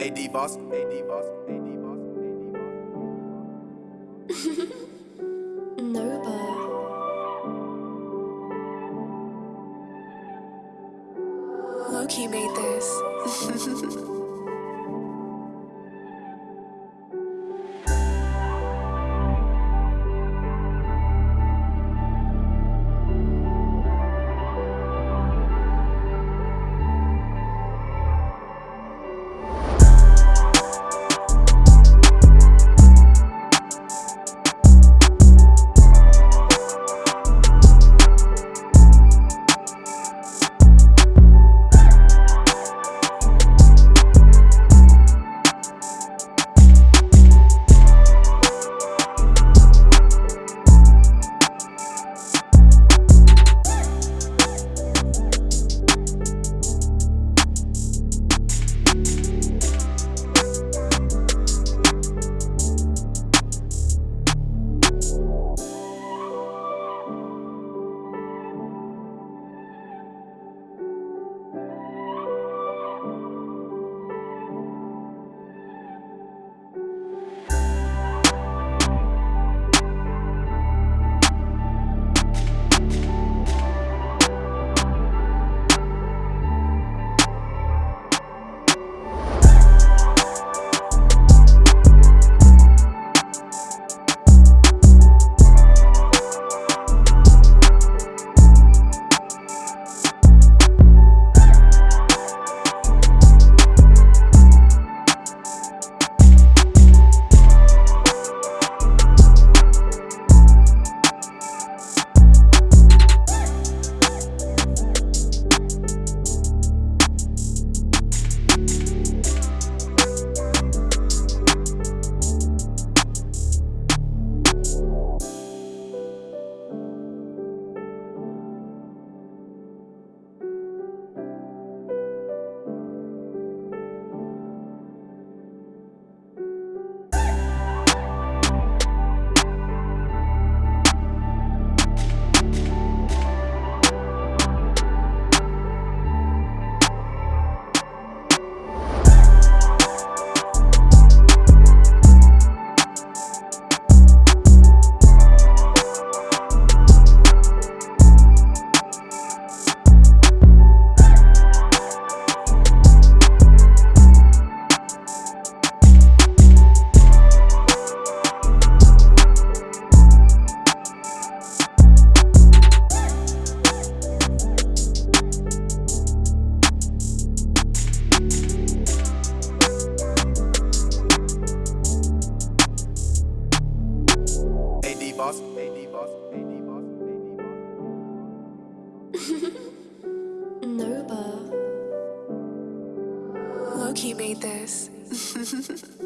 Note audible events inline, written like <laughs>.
AD boss, AD boss, AD boss, AD boss. <laughs> Noba. Loki made this. Loki made this. <laughs>